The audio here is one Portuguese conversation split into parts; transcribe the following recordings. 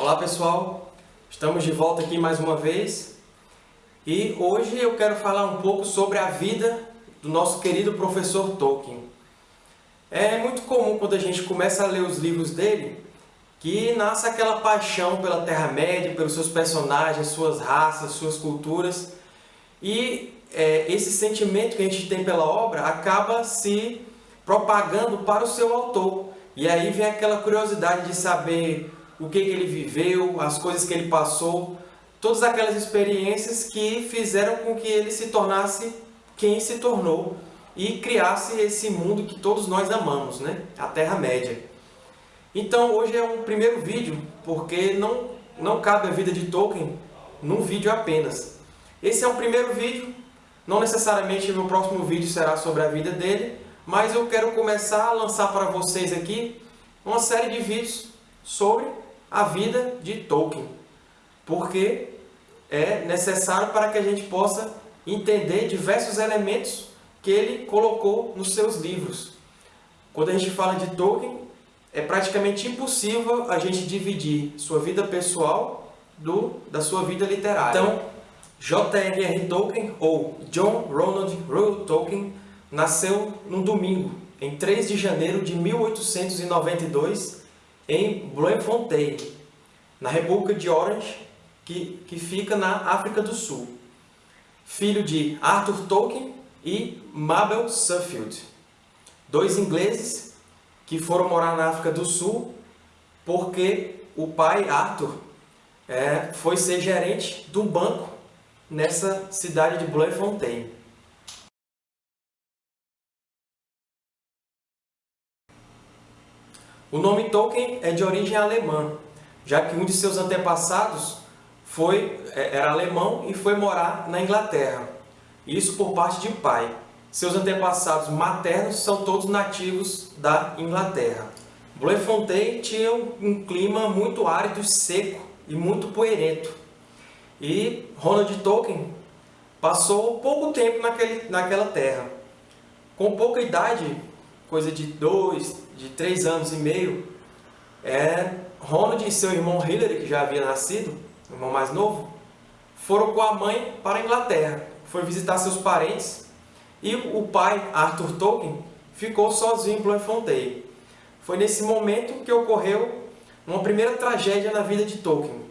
Olá pessoal, estamos de volta aqui mais uma vez e hoje eu quero falar um pouco sobre a vida do nosso querido professor Tolkien. É muito comum quando a gente começa a ler os livros dele que nasce aquela paixão pela Terra-média, pelos seus personagens, suas raças, suas culturas e é, esse sentimento que a gente tem pela obra acaba se propagando para o seu autor. E aí vem aquela curiosidade de saber o que, ele viveu, as coisas que ele passou, todas aquelas experiências que fizeram com que ele se tornasse quem se tornou e criasse esse mundo que todos nós amamos, né? a Terra-média. Então hoje é um primeiro vídeo, porque não, não cabe a vida de Tolkien num vídeo apenas. Esse é um primeiro vídeo, não necessariamente no próximo vídeo será sobre a vida dele, mas eu quero começar a lançar para vocês aqui uma série de vídeos sobre a vida de Tolkien, porque é necessário para que a gente possa entender diversos elementos que ele colocou nos seus livros. Quando a gente fala de Tolkien, é praticamente impossível a gente dividir sua vida pessoal do, da sua vida literária. Então, J.R.R. Tolkien, ou John Ronald Reuel Tolkien, nasceu num domingo, em 3 de janeiro de 1892, em Bloemfontein, na República de Orange, que, que fica na África do Sul. Filho de Arthur Tolkien e Mabel Suffield, dois ingleses que foram morar na África do Sul porque o pai, Arthur, é, foi ser gerente de um banco nessa cidade de Bloemfontein. O nome Tolkien é de origem alemã, já que um de seus antepassados foi, é, era alemão e foi morar na Inglaterra. Isso por parte de pai. Seus antepassados maternos são todos nativos da Inglaterra. Bloemfontein tinha um clima muito árido, seco e muito poeirento. E Ronald Tolkien passou pouco tempo naquele, naquela terra. Com pouca idade, coisa de dois, de três anos e meio, é, Ronald e seu irmão Hillary, que já havia nascido, o irmão mais novo, foram com a mãe para a Inglaterra. Foi visitar seus parentes e o pai, Arthur Tolkien, ficou sozinho em Bloemfontein. Foi nesse momento que ocorreu uma primeira tragédia na vida de Tolkien,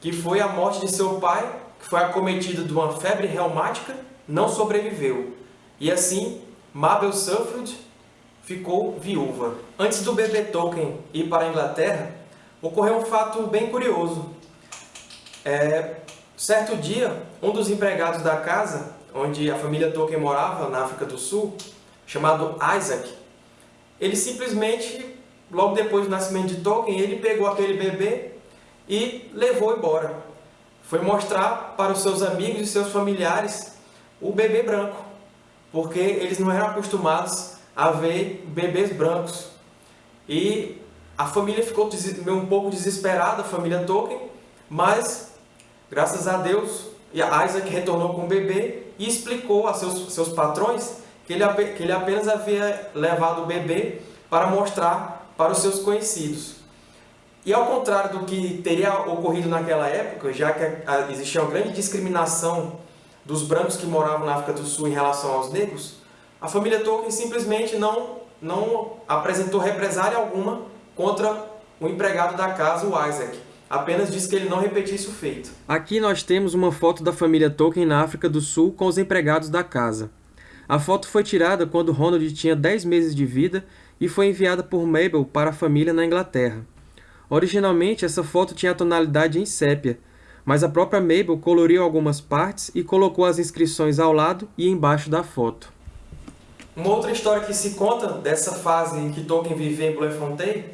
que foi a morte de seu pai, que foi acometido de uma febre reumática, não sobreviveu. E assim, Mabel Suffield ficou viúva. Antes do bebê Tolkien ir para a Inglaterra, ocorreu um fato bem curioso. É, certo dia, um dos empregados da casa, onde a família Tolkien morava, na África do Sul, chamado Isaac, ele simplesmente, logo depois do nascimento de Tolkien, ele pegou aquele bebê e levou embora. Foi mostrar para os seus amigos e seus familiares o bebê branco, porque eles não eram acostumados a ver bebês brancos. E a família ficou um pouco desesperada, a família Tolkien, mas, graças a Deus, Isaac retornou com o bebê e explicou a seus, seus patrões que ele, que ele apenas havia levado o bebê para mostrar para os seus conhecidos. E ao contrário do que teria ocorrido naquela época, já que existia uma grande discriminação dos brancos que moravam na África do Sul em relação aos negros, a família Tolkien simplesmente não, não apresentou represália alguma contra o empregado da casa, o Isaac. Apenas disse que ele não repetisse o feito. Aqui nós temos uma foto da família Tolkien na África do Sul com os empregados da casa. A foto foi tirada quando Ronald tinha 10 meses de vida e foi enviada por Mabel para a família na Inglaterra. Originalmente, essa foto tinha a tonalidade em sépia, mas a própria Mabel coloriu algumas partes e colocou as inscrições ao lado e embaixo da foto. Uma outra história que se conta dessa fase em que Tolkien vivia em Bloemfontein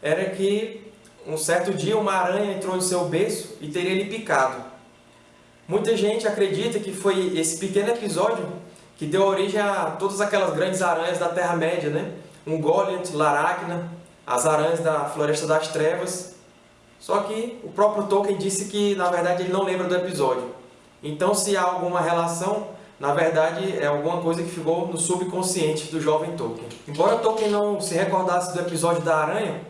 era que um certo dia uma aranha entrou no seu berço e teria lhe picado. Muita gente acredita que foi esse pequeno episódio que deu origem a todas aquelas grandes aranhas da Terra-média, né? Um Goliath, Laracna, as aranhas da Floresta das Trevas. Só que o próprio Tolkien disse que, na verdade, ele não lembra do episódio. Então, se há alguma relação, na verdade, é alguma coisa que ficou no subconsciente do jovem Tolkien. Embora Tolkien não se recordasse do episódio da aranha,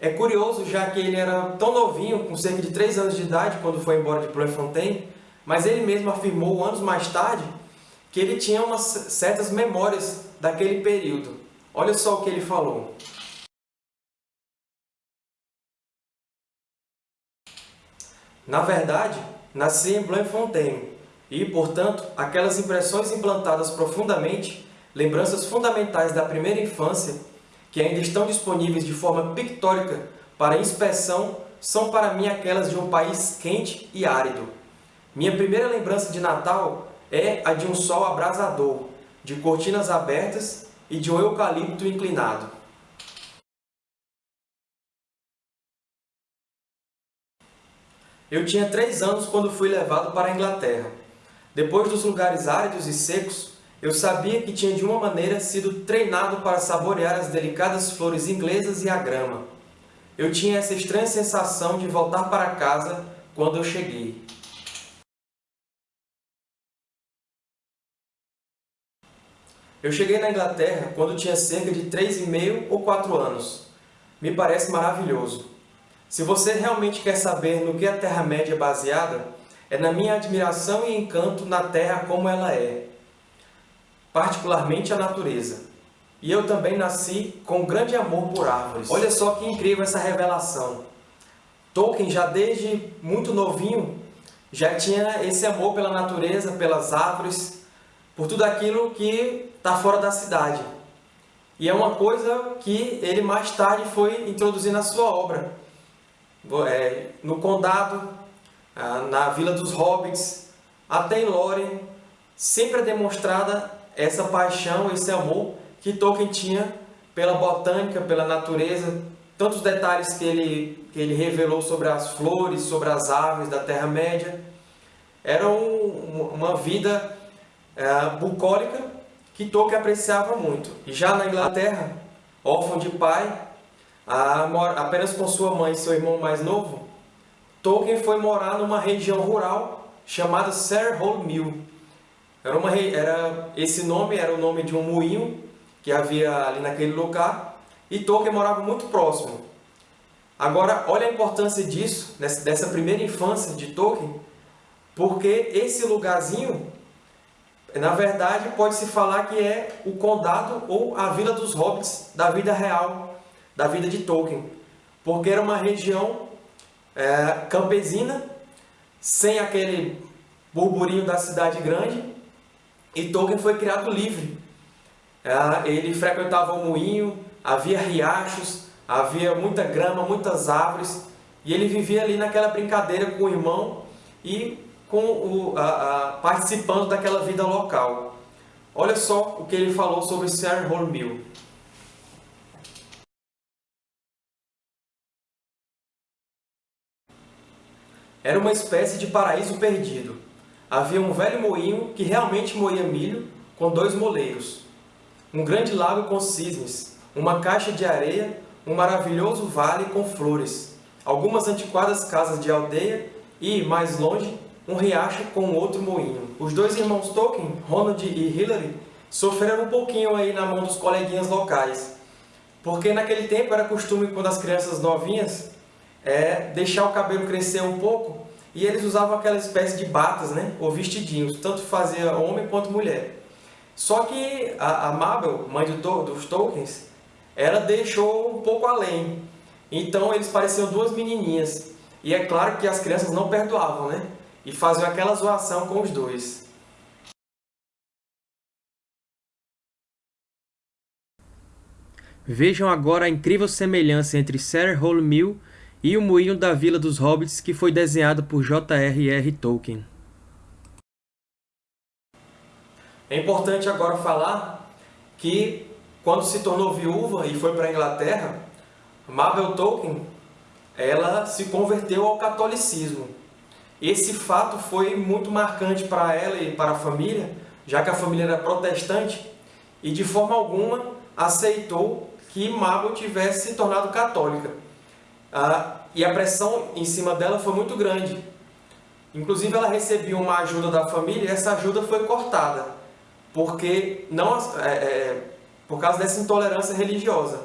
É curioso, já que ele era tão novinho, com cerca de 3 anos de idade, quando foi embora de Bloemfontein, mas ele mesmo afirmou anos mais tarde que ele tinha umas certas memórias daquele período. Olha só o que ele falou. Na verdade, nasci em Bloemfontein e, portanto, aquelas impressões implantadas profundamente, lembranças fundamentais da primeira infância, que ainda estão disponíveis de forma pictórica para inspeção, são para mim aquelas de um país quente e árido. Minha primeira lembrança de Natal é a de um sol abrasador, de cortinas abertas e de um eucalipto inclinado. Eu tinha três anos quando fui levado para a Inglaterra. Depois dos lugares áridos e secos, eu sabia que tinha de uma maneira sido treinado para saborear as delicadas flores inglesas e a grama. Eu tinha essa estranha sensação de voltar para casa quando eu cheguei. Eu cheguei na Inglaterra quando tinha cerca de 3,5 ou 4 anos. Me parece maravilhoso. Se você realmente quer saber no que a Terra-média é baseada, é na minha admiração e encanto na Terra como ela é, particularmente a natureza. E eu também nasci com grande amor por árvores. Olha só que incrível essa revelação. Tolkien, já desde muito novinho, já tinha esse amor pela natureza, pelas árvores, por tudo aquilo que está fora da cidade. E é uma coisa que ele mais tarde foi introduzir na sua obra é, no Condado, na Vila dos Hobbits, até em Lórien, sempre é demonstrada essa paixão, esse amor que Tolkien tinha pela botânica, pela natureza, tantos detalhes que ele, que ele revelou sobre as flores, sobre as aves da Terra-média. Era um, uma vida é, bucólica que Tolkien apreciava muito. E já na Inglaterra, órfão de pai, apenas com sua mãe e seu irmão mais novo, Tolkien foi morar numa região rural chamada Sarehole Mill. Era uma, era, esse nome era o nome de um moinho que havia ali naquele lugar, e Tolkien morava muito próximo. Agora, olha a importância disso, dessa primeira infância de Tolkien, porque esse lugarzinho, na verdade, pode-se falar que é o condado ou a Vila dos Hobbits da vida real da vida de Tolkien, porque era uma região é, campesina, sem aquele burburinho da cidade grande, e Tolkien foi criado livre. É, ele frequentava o moinho, havia riachos, havia muita grama, muitas árvores, e ele vivia ali naquela brincadeira com o irmão e com o, a, a, participando daquela vida local. Olha só o que ele falou sobre Sarah Mill. Era uma espécie de paraíso perdido. Havia um velho moinho que realmente moía milho com dois moleiros, um grande lago com cisnes, uma caixa de areia, um maravilhoso vale com flores, algumas antiquadas casas de aldeia e, mais longe, um riacho com outro moinho. Os dois irmãos Tolkien, Ronald e Hilary, sofreram um pouquinho aí na mão dos coleguinhas locais, porque naquele tempo era costume, quando as crianças novinhas é deixar o cabelo crescer um pouco e eles usavam aquela espécie de batas, né, ou vestidinhos, tanto fazia homem quanto mulher. Só que a, a Mabel, mãe do, dos Tolkiens, ela deixou um pouco além. Então eles pareciam duas menininhas. E é claro que as crianças não perdoavam, né? E faziam aquela zoação com os dois. Vejam agora a incrível semelhança entre Sarah Hole Mill e o Moinho da Vila dos Hobbits, que foi desenhado por J.R.R. Tolkien. É importante agora falar que, quando se tornou viúva e foi para a Inglaterra, Mabel Tolkien ela se converteu ao catolicismo. Esse fato foi muito marcante para ela e para a família, já que a família era protestante, e de forma alguma aceitou que Mabel tivesse se tornado católica. E a pressão em cima dela foi muito grande. Inclusive, ela recebia uma ajuda da família e essa ajuda foi cortada, porque não, é, é, por causa dessa intolerância religiosa.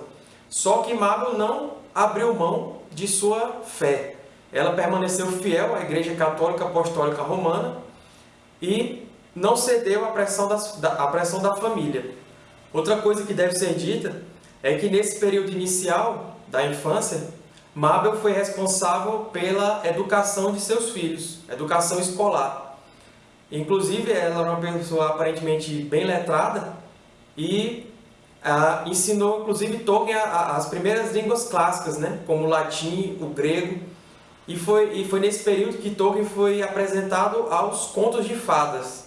Só que Mabel não abriu mão de sua fé. Ela permaneceu fiel à Igreja Católica Apostólica Romana e não cedeu à pressão da, à pressão da família. Outra coisa que deve ser dita é que nesse período inicial da infância, Mabel foi responsável pela educação de seus filhos, educação escolar. Inclusive, ela era uma pessoa aparentemente bem letrada e ah, ensinou, inclusive, Tolkien a, a, as primeiras línguas clássicas, né? como o latim, o grego. E foi, e foi nesse período que Tolkien foi apresentado aos contos de fadas.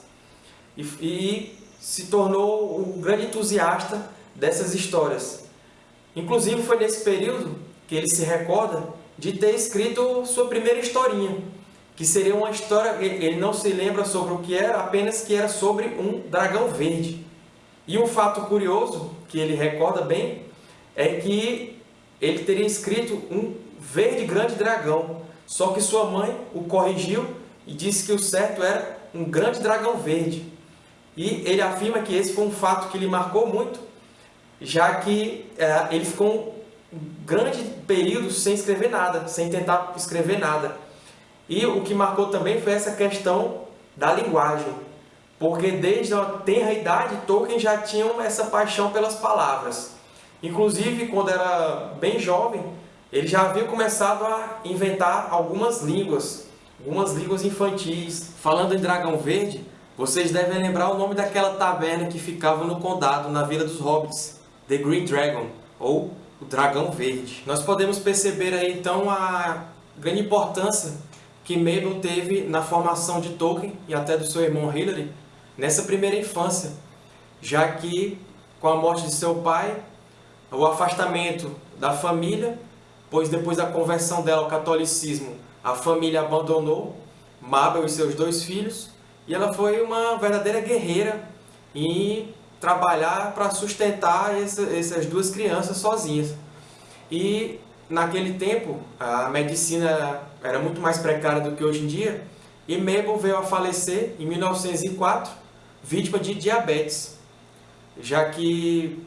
E, e se tornou um grande entusiasta dessas histórias. Inclusive, foi nesse período que ele se recorda de ter escrito sua primeira historinha, que seria uma história, ele não se lembra sobre o que era, apenas que era sobre um dragão verde. E um fato curioso, que ele recorda bem, é que ele teria escrito um verde grande dragão, só que sua mãe o corrigiu e disse que o certo era um grande dragão verde. E ele afirma que esse foi um fato que lhe marcou muito, já que é, ele ficou um grande período sem escrever nada, sem tentar escrever nada. E o que marcou também foi essa questão da linguagem, porque desde a tenra idade Tolkien já tinha essa paixão pelas palavras. Inclusive, quando era bem jovem, ele já havia começado a inventar algumas línguas, algumas línguas infantis. Falando em Dragão Verde, vocês devem lembrar o nome daquela taverna que ficava no condado, na Vila dos Hobbits, The Green Dragon, ou o Dragão Verde. Nós podemos perceber aí então a grande importância que Mabel teve na formação de Tolkien e até do seu irmão Hilary nessa primeira infância, já que com a morte de seu pai, o afastamento da família, pois depois da conversão dela ao catolicismo, a família abandonou Mabel e seus dois filhos, e ela foi uma verdadeira guerreira em trabalhar para sustentar essa, essas duas crianças sozinhas. E naquele tempo a medicina era muito mais precária do que hoje em dia, e Mabel veio a falecer em 1904, vítima de diabetes, já que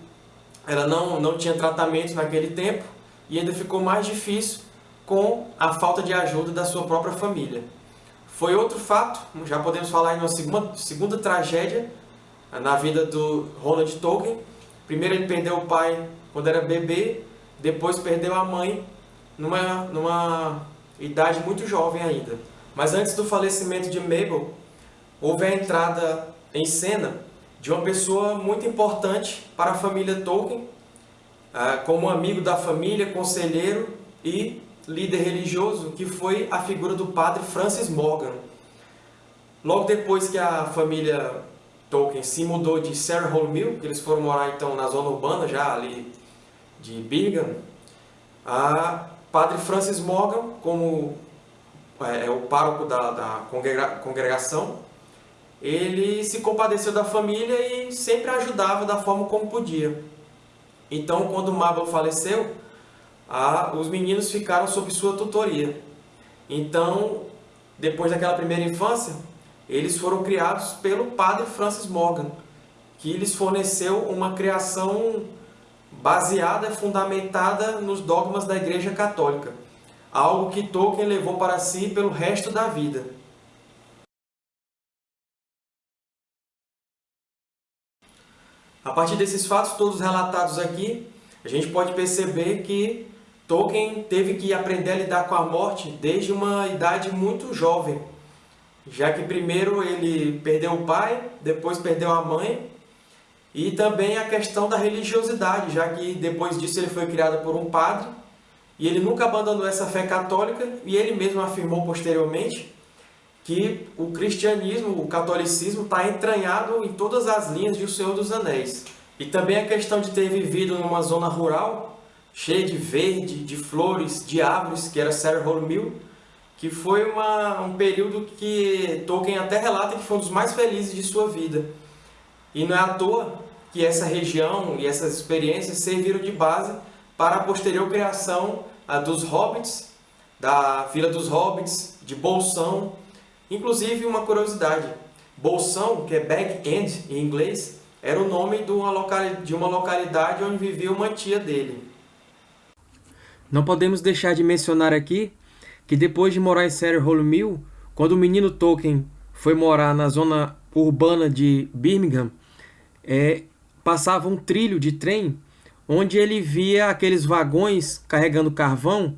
ela não, não tinha tratamento naquele tempo e ainda ficou mais difícil com a falta de ajuda da sua própria família. Foi outro fato, já podemos falar em uma segunda, segunda tragédia na vida do Ronald Tolkien. Primeiro ele perdeu o pai quando era bebê, depois perdeu a mãe numa, numa idade muito jovem ainda. Mas antes do falecimento de Mabel, houve a entrada em cena de uma pessoa muito importante para a família Tolkien, ah, como amigo da família, conselheiro e líder religioso, que foi a figura do padre Francis Morgan. Logo depois que a família Tolkien se mudou de Sarah Mill, que eles foram morar então na zona urbana já ali de Birmingham, a padre Francis Morgan, como é, é o pároco da, da congregação, ele se compadeceu da família e sempre ajudava da forma como podia. Então, quando Mabel faleceu, a, os meninos ficaram sob sua tutoria. Então, depois daquela primeira infância, eles foram criados pelo padre Francis Morgan, que lhes forneceu uma criação baseada, fundamentada nos dogmas da Igreja Católica, algo que Tolkien levou para si pelo resto da vida. A partir desses fatos todos relatados aqui, a gente pode perceber que Tolkien teve que aprender a lidar com a morte desde uma idade muito jovem, já que primeiro ele perdeu o pai, depois perdeu a mãe, e também a questão da religiosidade, já que depois disso ele foi criado por um padre, e ele nunca abandonou essa fé católica, e ele mesmo afirmou posteriormente que o cristianismo, o catolicismo está entranhado em todas as linhas de O Senhor dos Anéis. E também a questão de ter vivido numa zona rural, cheia de verde, de flores, de árvores, que era Sarah Mill, que foi uma, um período que Tolkien até relata que foi um dos mais felizes de sua vida. E não é à toa que essa região e essas experiências serviram de base para a posterior criação dos Hobbits, da Vila dos Hobbits, de Bolsão, Inclusive, uma curiosidade, Bolsão, que é Back End em inglês, era o nome de uma, localidade onde vivia uma tia dele. Não podemos deixar de mencionar aqui que depois de morar em Hole Mill, quando o menino Tolkien foi morar na zona urbana de Birmingham, é, passava um trilho de trem onde ele via aqueles vagões carregando carvão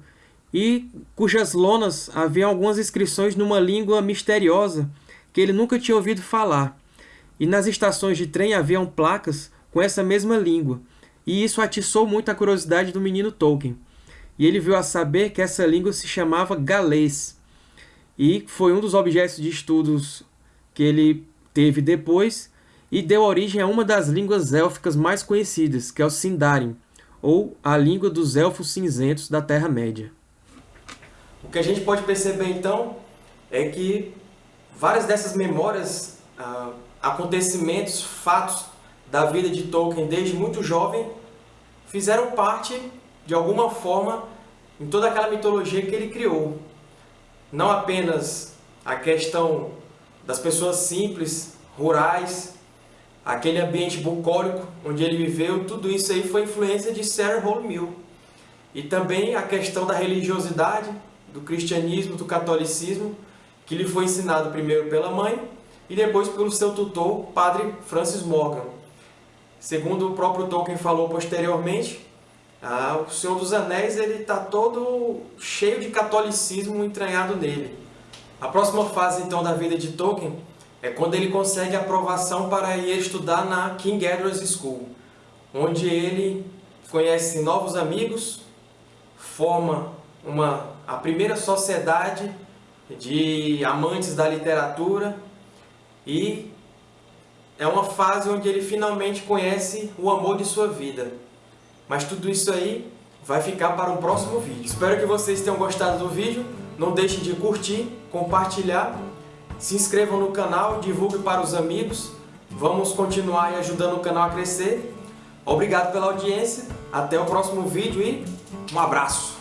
e cujas lonas haviam algumas inscrições numa língua misteriosa que ele nunca tinha ouvido falar. E nas estações de trem haviam placas com essa mesma língua, e isso atiçou muito a curiosidade do menino Tolkien. E ele viu a saber que essa língua se chamava galês, e foi um dos objetos de estudos que ele teve depois, e deu origem a uma das línguas élficas mais conhecidas, que é o Sindarin, ou a língua dos elfos cinzentos da Terra-média. O que a gente pode perceber, então, é que várias dessas memórias, ah, acontecimentos, fatos da vida de Tolkien desde muito jovem, fizeram parte, de alguma forma, em toda aquela mitologia que ele criou. Não apenas a questão das pessoas simples, rurais, aquele ambiente bucólico onde ele viveu, tudo isso aí foi influência de Sarah Hole Mill. E também a questão da religiosidade, do cristianismo, do catolicismo, que lhe foi ensinado primeiro pela mãe e depois pelo seu tutor, padre Francis Morgan. Segundo o próprio Tolkien falou posteriormente, ah, o Senhor dos Anéis está todo cheio de catolicismo entranhado nele. A próxima fase então da vida de Tolkien é quando ele consegue aprovação para ir estudar na King Edward's School, onde ele conhece novos amigos, forma uma, a primeira sociedade de amantes da literatura e é uma fase onde ele finalmente conhece o amor de sua vida. Mas tudo isso aí vai ficar para um próximo vídeo. Espero que vocês tenham gostado do vídeo. Não deixem de curtir, compartilhar se inscrevam no canal, divulgue para os amigos. Vamos continuar ajudando o canal a crescer. Obrigado pela audiência. Até o próximo vídeo e um abraço.